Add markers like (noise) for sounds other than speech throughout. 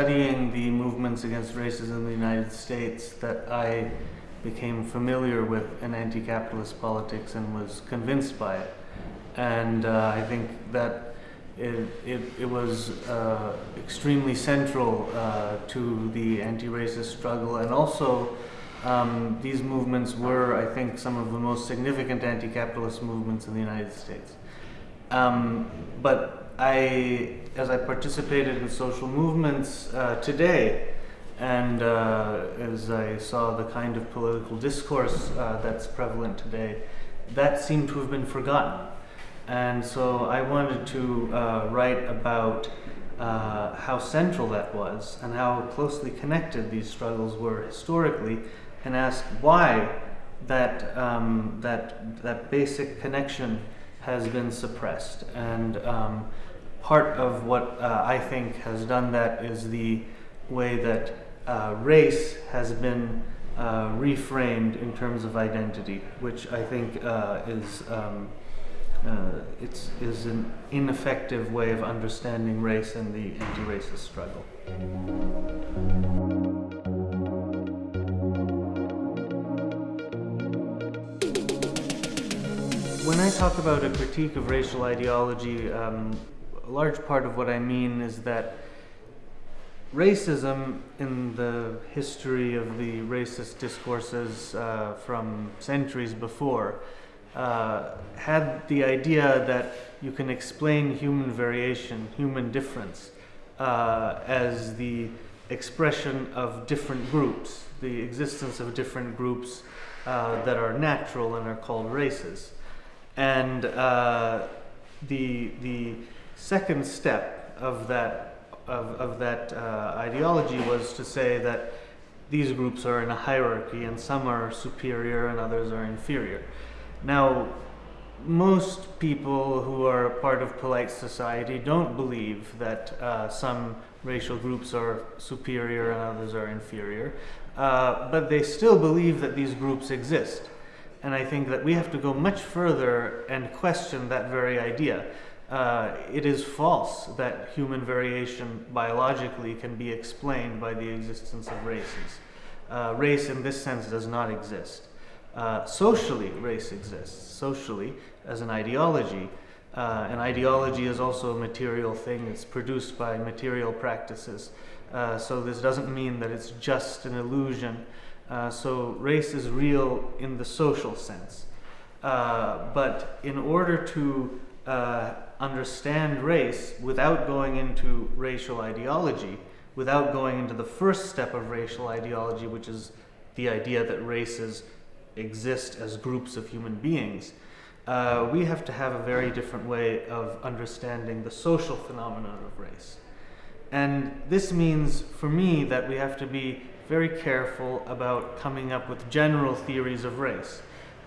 studying the movements against racism in the United States that I became familiar with an anti-capitalist politics and was convinced by it. And uh, I think that it, it, it was uh, extremely central uh, to the anti-racist struggle and also um, these movements were, I think, some of the most significant anti-capitalist movements in the United States. Um, but I, as I participated in social movements uh, today, and uh, as I saw the kind of political discourse uh, that's prevalent today, that seemed to have been forgotten. And so I wanted to uh, write about uh, how central that was and how closely connected these struggles were historically and ask why that, um, that, that basic connection has been suppressed. And um, part of what uh, I think has done that is the way that uh, race has been uh, reframed in terms of identity, which I think uh, is um, uh, it's is an ineffective way of understanding race and the anti-racist struggle. When I talk about a critique of racial ideology, um, a large part of what I mean is that racism in the history of the racist discourses uh, from centuries before uh, had the idea that you can explain human variation, human difference, uh, as the expression of different groups, the existence of different groups uh, that are natural and are called races. And uh, the, the second step of that of, of that uh, ideology was to say that these groups are in a hierarchy and some are superior and others are inferior. Now, most people who are part of polite society don't believe that uh, some racial groups are superior and others are inferior, uh, but they still believe that these groups exist. And I think that we have to go much further and question that very idea uh, it is false that human variation biologically can be explained by the existence of races. Uh, race in this sense does not exist. Uh, socially, race exists. Socially, as an ideology, uh, an ideology is also a material thing. It's produced by material practices. Uh, so this doesn't mean that it's just an illusion. Uh, so race is real in the social sense. but in order to uh, understand race without going into racial ideology, without going into the first step of racial ideology, which is the idea that races exist as groups of human beings, uh, we have to have a very different way of understanding the social phenomenon of race. And this means, for me, that we have to be very careful about coming up with general theories of race,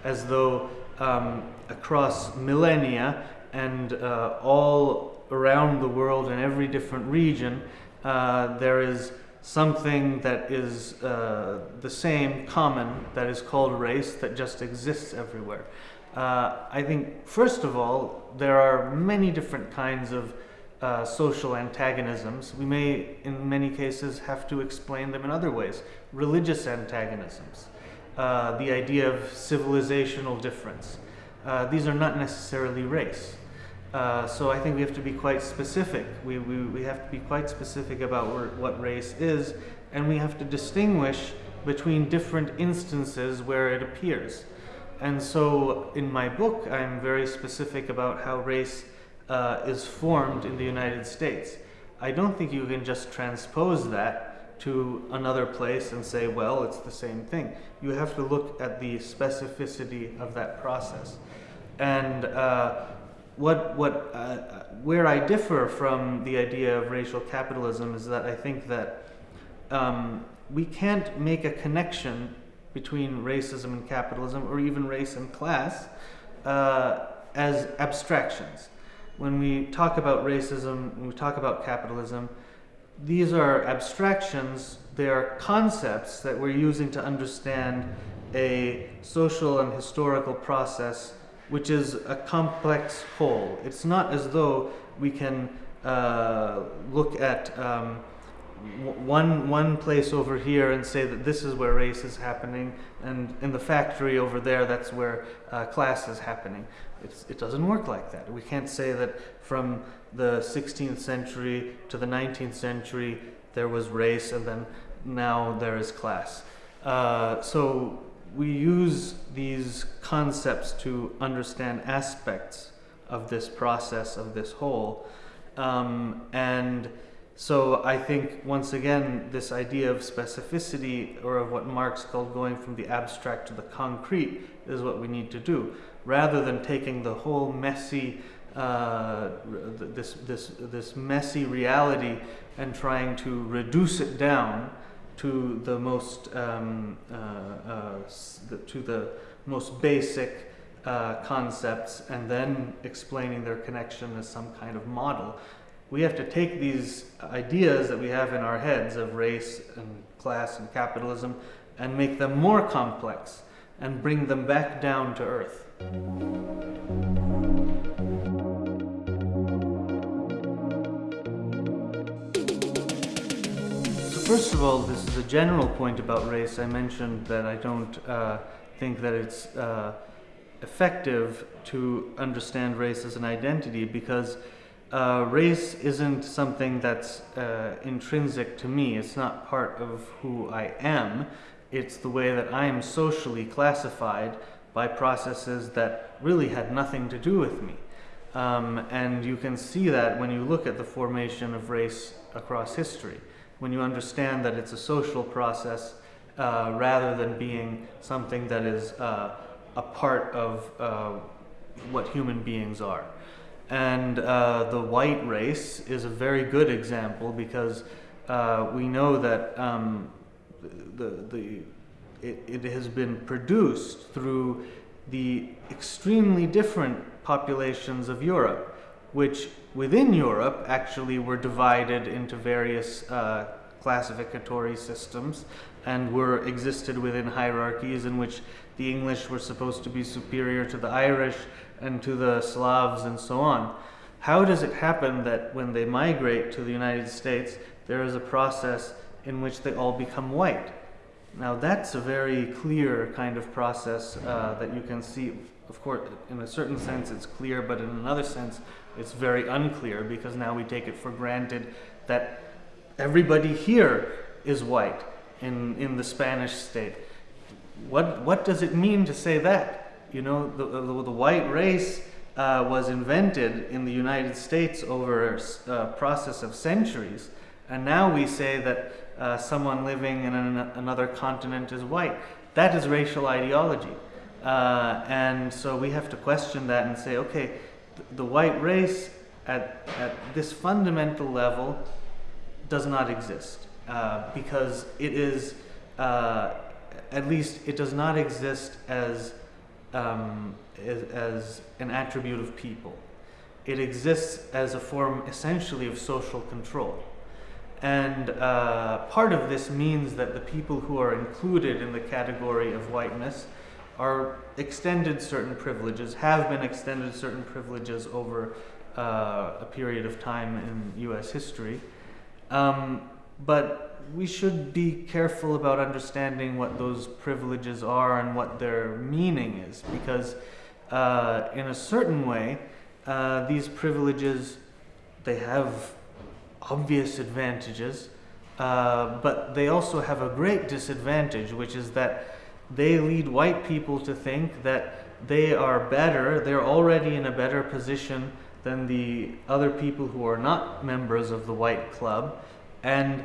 as though um, across millennia and uh, all around the world in every different region, uh, there is something that is uh, the same, common, that is called race, that just exists everywhere. Uh, I think, first of all, there are many different kinds of uh, social antagonisms. We may, in many cases, have to explain them in other ways. Religious antagonisms, uh, the idea of civilizational difference. these are not necessarily race. Uh, so I think we have to be quite specific. We, we, we have to be quite specific about what race is, and we have to distinguish between different instances where it appears. And so in my book, I'm very specific about how race uh, is formed in the United States. I don't think you can just transpose that to another place and say, well, it's the same thing. You have to look at the specificity of that process. And uh, what, what, uh, where I differ from the idea of racial capitalism is that I think that um, we can't make a connection between racism and capitalism, or even race and class, uh, as abstractions. When we talk about racism, when we talk about capitalism, these are abstractions, they are concepts that we're using to understand a social and historical process which is a complex whole. It's not as though we can uh, look at um, one one place over here and say that this is where race is happening, and in the factory over there, that's where uh, class is happening. It's, it doesn't work like that. We can't say that from the 16th century to the 19th century there was race, and then now there is class. Uh, so we use these concepts to understand aspects of this process of this whole, um, and so I think once again this idea of specificity or of what Marx called going from the abstract to the concrete is what we need to do. Rather than taking the whole messy uh, this this this messy reality and trying to reduce it down to the most um, uh, uh, to the most basic uh, concepts and then explaining their connection as some kind of model we have to take these ideas that we have in our heads of race and class and capitalism and make them more complex and bring them back down to earth. First of all, this is a general point about race. I mentioned that I don't uh, think that it's uh, effective to understand race as an identity because uh, race isn't something that's uh, intrinsic to me. It's not part of who I am. It's the way that I am socially classified by processes that really had nothing to do with me. Um, and you can see that when you look at the formation of race across history, when you understand that it's a social process uh, rather than being something that is uh, a part of uh, what human beings are. And uh, the white race is a very good example because uh, we know that um, the, the, it, it has been produced through the extremely different populations of Europe, which within Europe actually were divided into various uh, classificatory systems and were existed within hierarchies in which the English were supposed to be superior to the Irish and to the Slavs and so on. How does it happen that when they migrate to the United States, there is a process in which they all become white? Now, that's a very clear kind of process uh, that you can see. Of course, in a certain sense, it's clear, but in another sense, it's very unclear because now we take it for granted that everybody here is white in, in the Spanish state. What, what does it mean to say that? you know, the, the, the white race uh, was invented in the United States over a process of centuries. And now we say that uh, someone living in an, another continent is white. That is racial ideology. Uh, and so we have to question that and say, okay, the white race at, at this fundamental level does not exist uh, because it is, uh, at least, it does not exist as um, as, as an attribute of people. It exists as a form essentially of social control. And uh, part of this means that the people who are included in the category of whiteness are extended certain privileges, have been extended certain privileges over uh, a period of time in US history. Um, but we should be careful about understanding what those privileges are and what their meaning is because uh, in a certain way uh, these privileges they have obvious advantages uh, but they also have a great disadvantage which is that they lead white people to think that they are better they're already in a better position than the other people who are not members of the white club and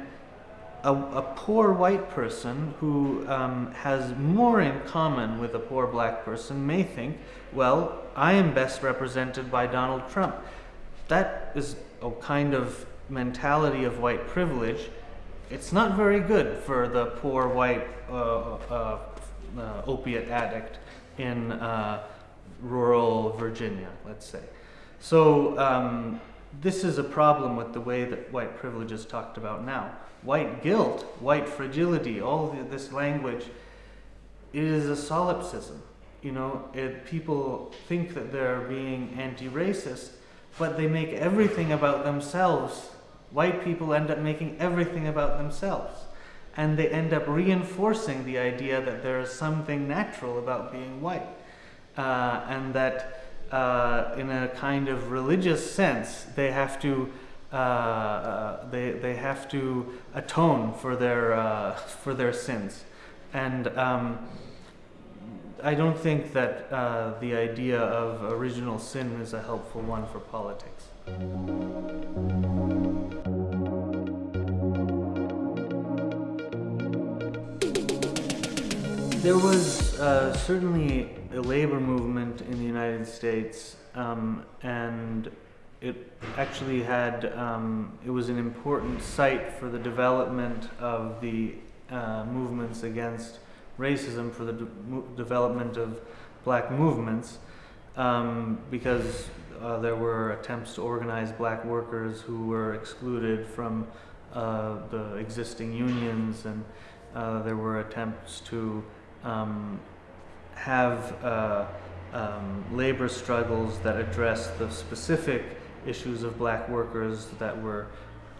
a, a poor white person who um, has more in common with a poor black person may think, well, I am best represented by Donald Trump. That is a kind of mentality of white privilege. It's not very good for the poor white uh, uh, uh, opiate addict in uh, rural Virginia, let's say. So um, this is a problem with the way that white privilege is talked about now white guilt, white fragility, all this language, is a solipsism. You know, it, people think that they're being anti-racist, but they make everything about themselves white people end up making everything about themselves. And they end up reinforcing the idea that there is something natural about being white. Uh, and that uh, in a kind of religious sense, they have to uh, uh they, they have to atone for their uh, (laughs) for their sins, and um, I don't think that uh, the idea of original sin is a helpful one for politics. There was uh, certainly a labor movement in the United States, um, and it actually had, um, it was an important site for the development of the uh, movements against racism, for the de development of black movements, um, because uh, there were attempts to organize black workers who were excluded from uh, the existing unions, and uh, there were attempts to um, have uh, um, labor struggles that address the specific issues of black workers that were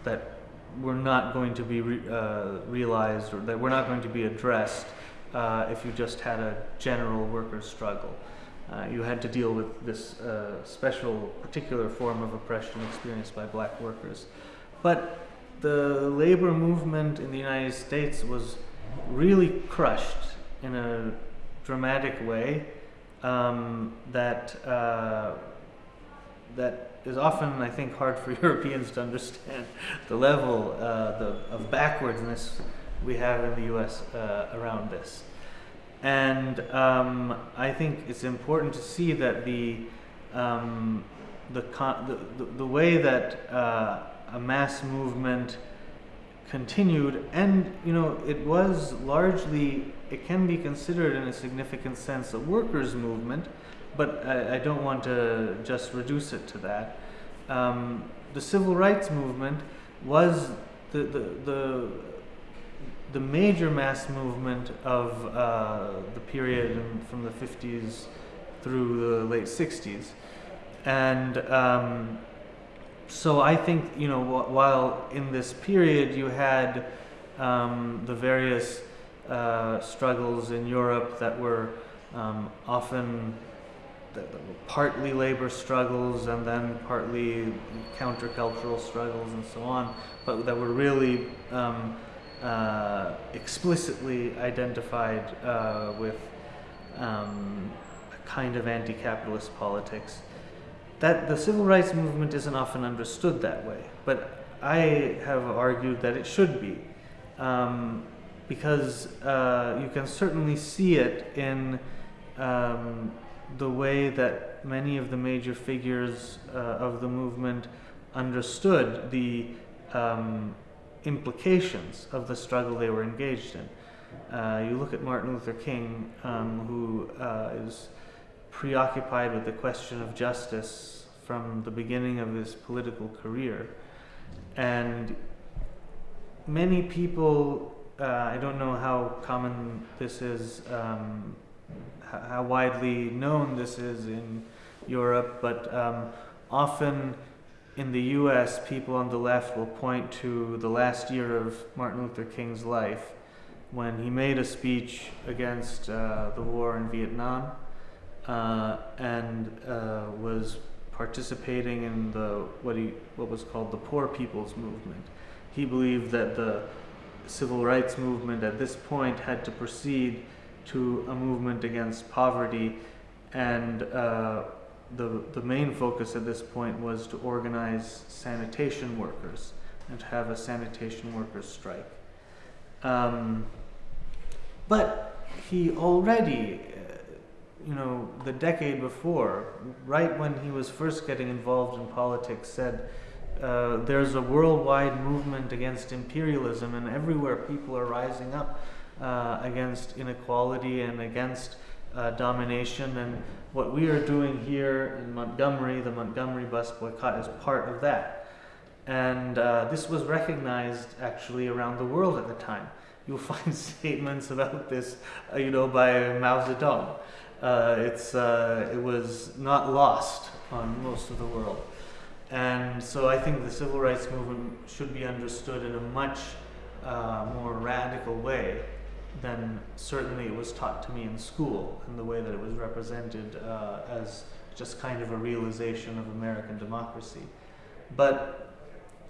that were not going to be re, uh, realized or that were not going to be addressed uh, if you just had a general workers' struggle. Uh, you had to deal with this uh, special, particular form of oppression experienced by black workers. But the labor movement in the United States was really crushed in a dramatic way um, that uh, that is often, I think, hard for (laughs) Europeans to understand the level uh, the, of backwardness we have in the U.S. Uh, around this. And um, I think it's important to see that the um, the, the, the, way that uh, a mass movement continued, and you know, it was largely, it can be considered in a significant sense a workers' movement, but I, I don't want to just reduce it to that. Um, the civil rights movement was the, the, the, the major mass movement of uh, the period from the 50s through the late 60s. And um, so I think, you know, while in this period you had um, the various uh, struggles in Europe that were um, often partly labor struggles and then partly countercultural struggles and so on, but that were really um, uh, explicitly identified uh, with um, a kind of anti-capitalist politics that the civil rights movement isn't often understood that way, but I have argued that it should be, um, because uh, you can certainly see it in um, the way that many of the major figures uh, of the movement understood the um, implications of the struggle they were engaged in. Uh, you look at Martin Luther King, um, who uh, is preoccupied with the question of justice from the beginning of his political career. And many people, uh, I don't know how common this is, um, how widely known this is in Europe, but um, often in the US, people on the left will point to the last year of Martin Luther King's life when he made a speech against uh, the war in Vietnam uh, and uh, was participating in the what he what was called the Poor People's Movement. He believed that the civil rights movement at this point had to proceed to a movement against poverty, and uh, the the main focus at this point was to organize sanitation workers and to have a sanitation workers strike. Um, but he already you know, the decade before, right when he was first getting involved in politics, said uh, there's a worldwide movement against imperialism, and everywhere people are rising up uh, against inequality and against uh, domination. And what we are doing here in Montgomery, the Montgomery bus boycott, is part of that. And uh, this was recognized actually around the world at the time. You'll (laughs) find statements about this, uh, you know, by Mao Zedong uh, it's, uh, it was not lost on most of the world. And so I think the civil rights movement should be understood in a much uh, more radical way than certainly it was taught to me in school, and the way that it was represented uh, as just kind of a realization of American democracy. But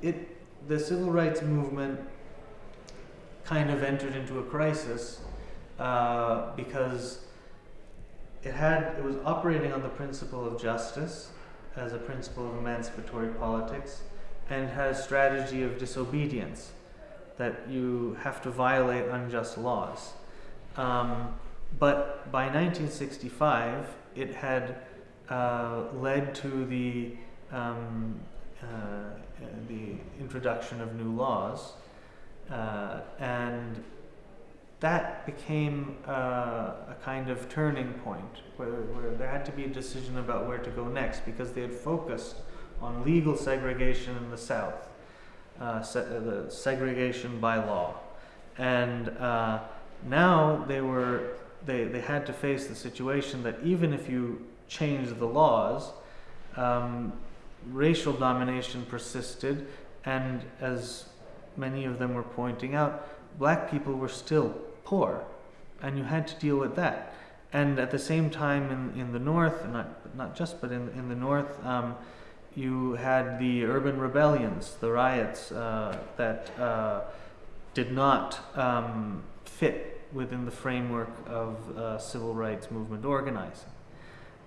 it, the civil rights movement kind of entered into a crisis uh, because it had it was operating on the principle of justice as a principle of emancipatory politics and had a strategy of disobedience that you have to violate unjust laws. Um, but by 1965, it had uh, led to the um, uh, the introduction of new laws, uh, and that became uh, a kind of turning point where, where there had to be a decision about where to go next because they had focused on legal segregation in the South, uh, se- uh, the segregation by law. And uh, now they were they, they had to face the situation that even if you change the laws, um, racial domination persisted, and as many of them were pointing out, black people were still poor, and you had to deal with that. And at the same time, in, in the north, not not just, but in in the north, um, you had the urban rebellions, the riots uh, that uh, did not um, fit within the framework of uh, civil rights movement organizing,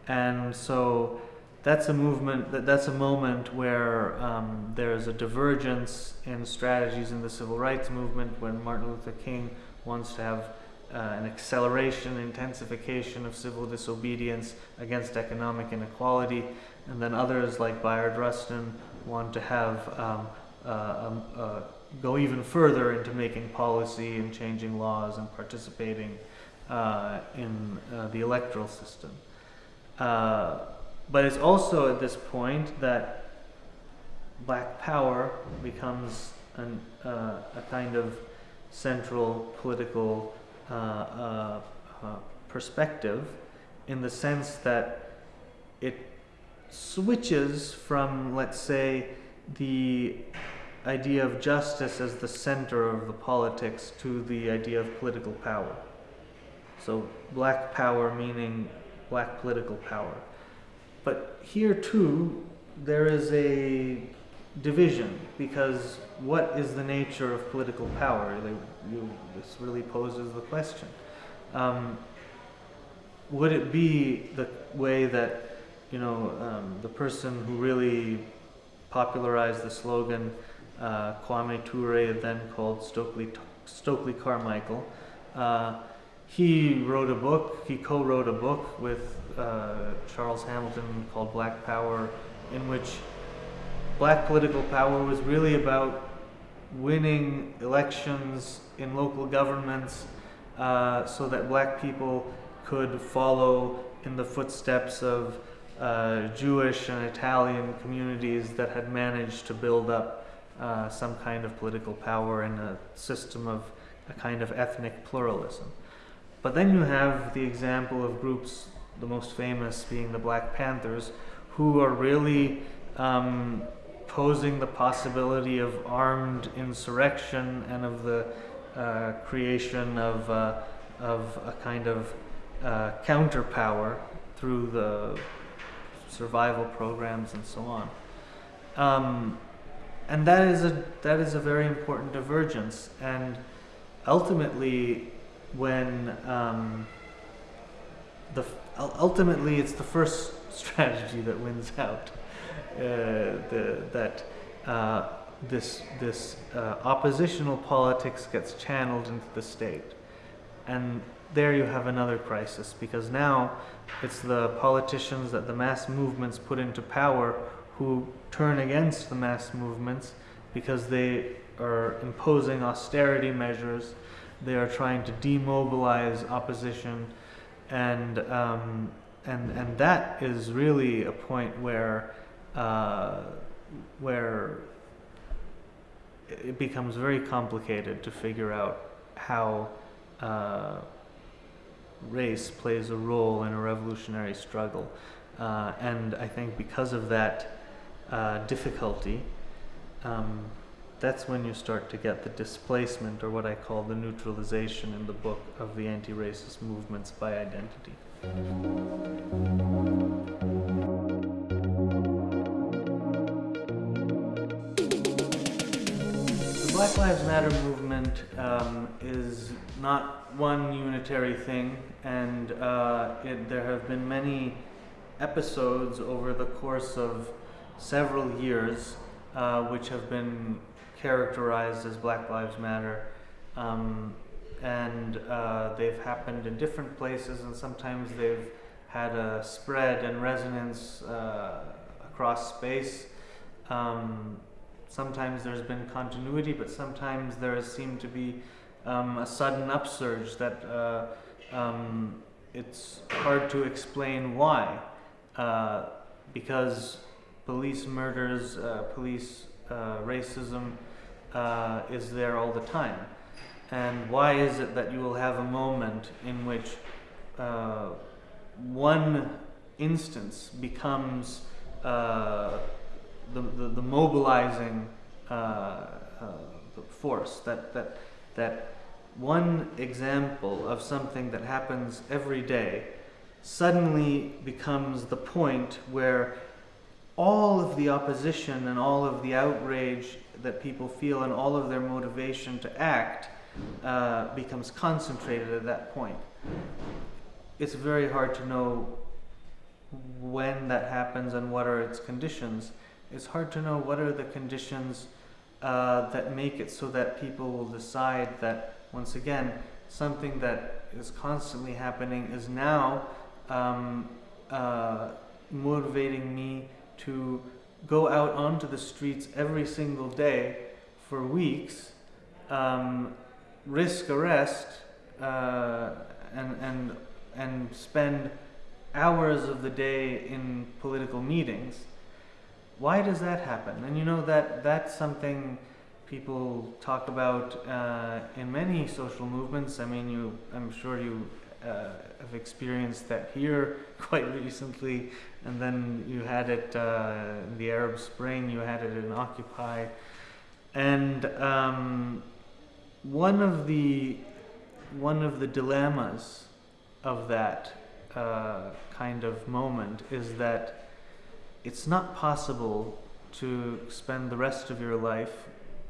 and so that's a movement that that's a moment where um, there's a divergence in strategies in the civil rights movement when Martin Luther King wants to have uh, an acceleration, intensification of civil disobedience against economic inequality, and then others like Bayard Rustin want to have um, uh, um, uh, go even further into making policy and changing laws and participating uh, in uh, the electoral system. Uh, but it's also at this point that black power becomes an, a kind of central political uh, uh, uh, perspective in the sense that it switches from, let's say, the idea of justice as the center of the politics to the idea of political power. So, black power meaning black political power. But here too, there is a division because what is the nature of political power? They, you, this really poses the question. Um, would it be the way that you know um, the person who really popularized the slogan uh, Kwame Ture, then called Stokely Stokely Carmichael? Uh, he wrote a book. He co-wrote a book with uh, Charles Hamilton called Black Power, in which black political power was really about winning elections in local governments uh, so that black people could follow in the footsteps of uh, Jewish and Italian communities that had managed to build up uh, some kind of political power and a system of a kind of ethnic pluralism. But then you have the example of groups, the most famous being the Black Panthers, who are really um, posing the possibility of armed insurrection and of the uh, creation of, uh, of a kind of uh, counterpower through the survival programs and so on. Um, and that is a that is a very important divergence. And ultimately, when um, the ultimately it's the first (laughs) strategy that wins out. Uh, the, that uh, this, this uh, oppositional politics gets channeled into the state. And there you have another crisis because now it's the politicians that the mass movements put into power who turn against the mass movements because they are imposing austerity measures, they are trying to demobilize opposition, and um, and and that is really a point where uh, where it becomes very complicated to figure out how uh, race plays a role in a revolutionary struggle. Uh, and I think because of that, uh, difficulty, um, that's when you start to get the displacement, or what I call the neutralization in the book of the anti racist movements by identity. Black Lives Matter movement um, is not one unitary thing, and uh, it, there have been many episodes over the course of several years uh, which have been characterized as Black Lives Matter. Um, and uh, they've happened in different places, and sometimes they've had a spread and resonance uh, across space. Um, sometimes there's been continuity, but sometimes there has seemed to be um, a sudden upsurge that uh, um, it's hard to explain why. Uh, because police murders, uh, police uh, racism uh, is there all the time. And why is it that you will have a moment in which uh, one instance becomes the, the, the, mobilizing uh, force? That, that, that one example of something that happens every day suddenly becomes the point where all of the opposition and all of the outrage that people feel and all of their motivation to act uh, becomes concentrated at that point. It's very hard to know when that happens and what are its conditions. It's hard to know what are the conditions uh, that make it so that people will decide that, once again, something that is constantly happening is now um, uh, motivating me to go out onto the streets every single day for weeks, um, risk arrest, uh, and, and, and spend hours of the day in political meetings. Why does that happen? And you know that that's something people talk about uh, in many social movements. I mean, you, I'm sure you uh, have experienced that here (laughs) quite recently, and then you had it uh, in the Arab Spring, you had it in Occupy. And um, one of the one of the dilemmas of that uh, kind of moment is that it's not possible to spend the rest of your life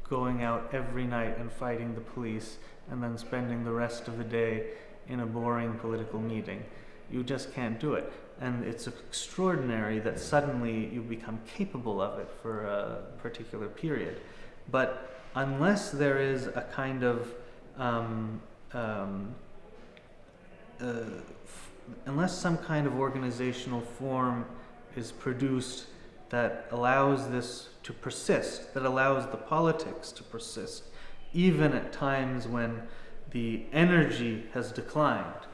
going out every night and fighting the police and then spending the rest of the day in a boring political meeting. You just can't do it. And it's extraordinary that suddenly you become capable of it for a particular period. But unless there is a kind of, um, um, uh, unless some kind of organizational form is produced that allows this to persist, that allows the politics to persist, even at times when the energy has declined,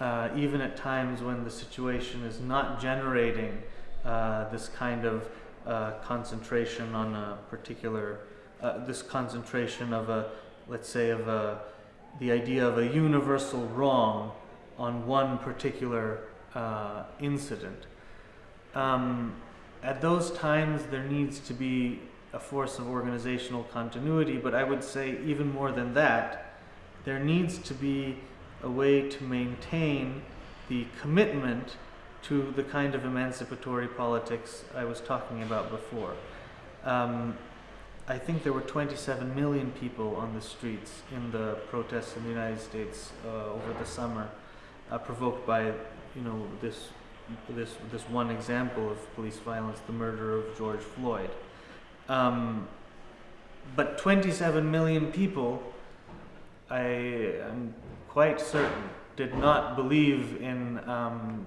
uh, even at times when the situation is not generating uh, this kind of uh, concentration on a particular, uh, this concentration of a, let's say, of a, the idea of a universal wrong on one particular uh, incident. Um, at those times, there needs to be a force of organizational continuity, but I would say even more than that, there needs to be a way to maintain the commitment to the kind of emancipatory politics I was talking about before. Um, I think there were 27 million people on the streets in the protests in the United States uh, over the summer, uh, provoked by, you know, this this this one example of police violence, the murder of George Floyd. Um, but 27 million people I am quite certain, did not believe in um,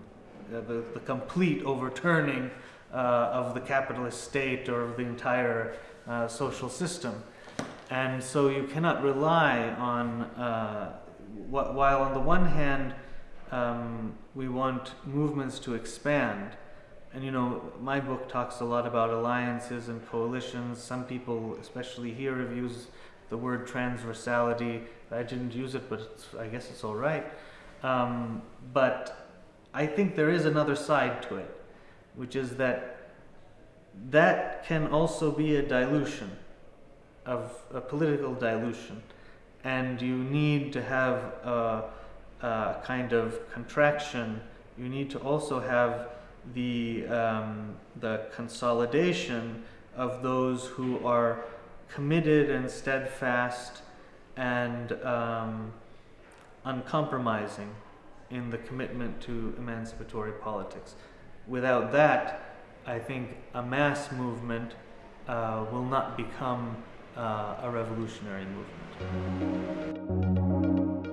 the, the, complete overturning uh, of the capitalist state or of the entire uh, social system. And so you cannot rely on, uh, while on the one hand, um, we want movements to expand. And you know, my book talks a lot about alliances and coalitions. Some people, especially here, have used the word transversality. I didn't use it, but I guess it's all right. Um, but I think there is another side to it, which is that that can also be a dilution of a political dilution, and you need to have a, a kind of contraction. You need to also have the um, the consolidation of those who are committed and steadfast and um, uncompromising in the commitment to emancipatory politics. Without that, I think a mass movement uh, will not become uh, a revolutionary movement.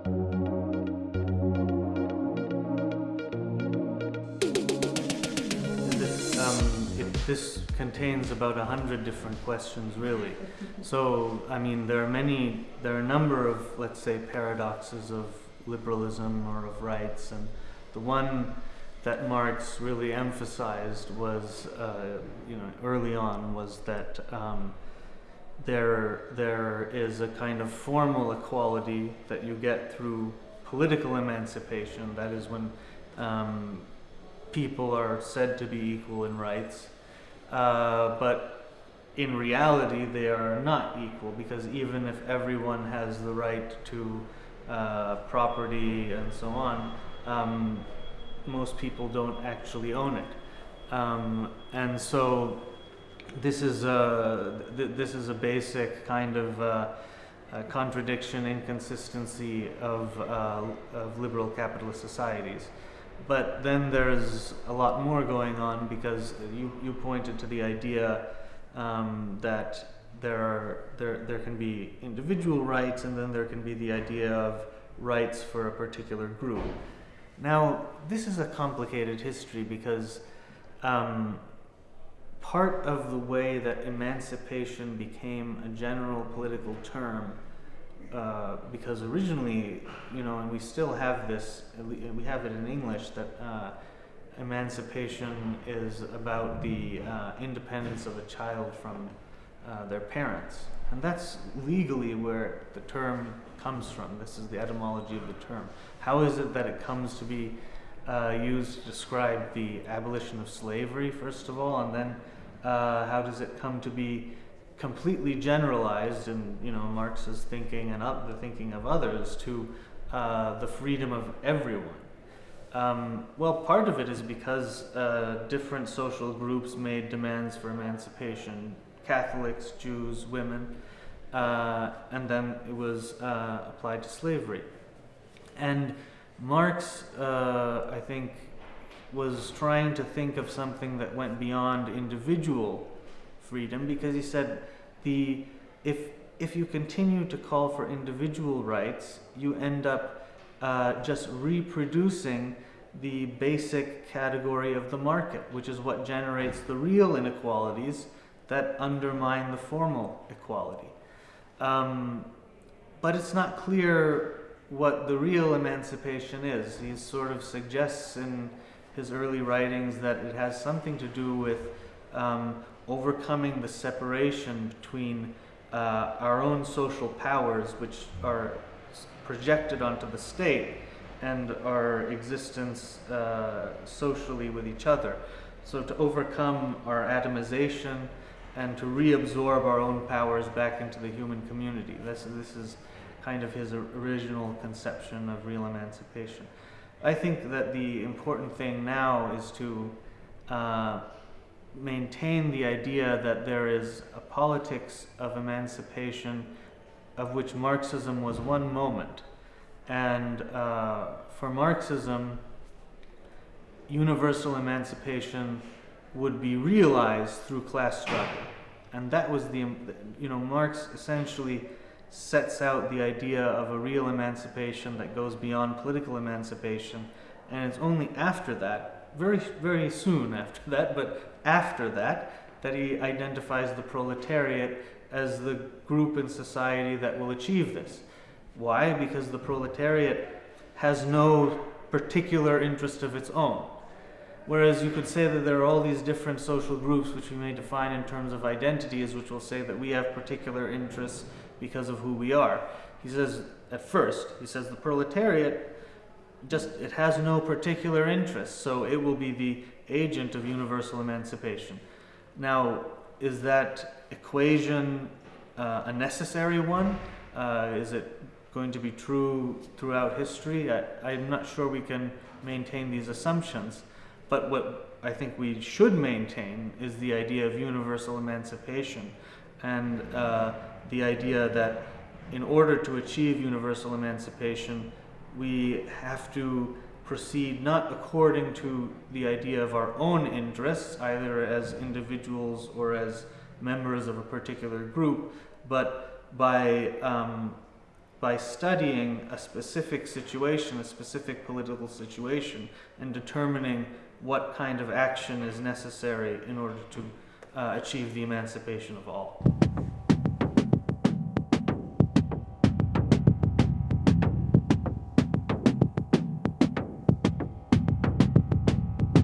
This contains about a hundred different questions, really. So, I mean, there are many, there are a number of, let's say, paradoxes of liberalism or of rights, and the one that Marx really emphasized was, uh, you know, early on was that um, there there is a kind of formal equality that you get through political emancipation. That is when um, people are said to be equal in rights, uh, but in reality they are not equal because even if everyone has the right to uh, property and so on, um, most people don't actually own it. Um, and so this is a, th- this is a basic kind of uh, contradiction, inconsistency of, uh, of liberal capitalist societies. But then there's a lot more going on because you, you pointed to the idea um, that there, are, there, there can be individual rights and then there can be the idea of rights for a particular group. Now, this is a complicated history because um, part of the way that emancipation became a general political term, uh, because originally, you know, and we still have this, we have it in English, that uh, emancipation is about the uh, independence of a child from uh, their parents. And that's legally where the term comes from. This is the etymology of the term. How is it that it comes to be uh, used to describe the abolition of slavery, first of all, and then how does it come to be completely generalized in you know Marx's thinking and up the thinking of others to uh, the freedom of everyone? Um, well, part of it is because uh, different social groups made demands for emancipation Catholics, Jews, women, uh, and then it was uh, applied to slavery. And Marx, uh, I think, was trying to think of something that went beyond individual freedom because he said the if if you continue to call for individual rights, you end up uh, just reproducing the basic category of the market, which is what generates the real inequalities that undermine the formal equality. Um, but it's not clear what the real emancipation is. He sort of suggests in his early writings that it has something to do with um, overcoming the separation between uh, our own social powers, which are projected onto the state, and our existence uh, socially with each other. So, to overcome our atomization and to reabsorb our own powers back into the human community. This, this is kind of his original conception of real emancipation. I think that the important thing now is to uh, maintain the idea that there is a politics of emancipation of which Marxism was one moment. And uh, for Marxism, universal emancipation would be realized through class struggle. And that was the, you know, Marx essentially sets out the idea of a real emancipation that goes beyond political emancipation. And it's only after that, very, very soon after (laughs) that, but after that, that he identifies the proletariat as the group in society that will achieve this. Why? Because the proletariat has no particular interest of its own. Whereas you could say that there are all these different social groups which we may define in terms of identities, which will say that we have particular interests because of who we are. He says, at first, he says the proletariat just it has no particular interest, so it will be the agent of universal emancipation. Now, is that equation uh, a necessary one? Uh, is it going to be true throughout history? I, I'm not sure we can maintain these assumptions. But what I think we should maintain is the idea of universal emancipation and uh, the idea that in order to achieve universal emancipation, we have to proceed not according to the idea of our own interests, either as individuals or as members of a particular group, but by um, by studying a specific situation, a specific political situation, and determining what kind of action is necessary in order to uh, achieve the emancipation of all.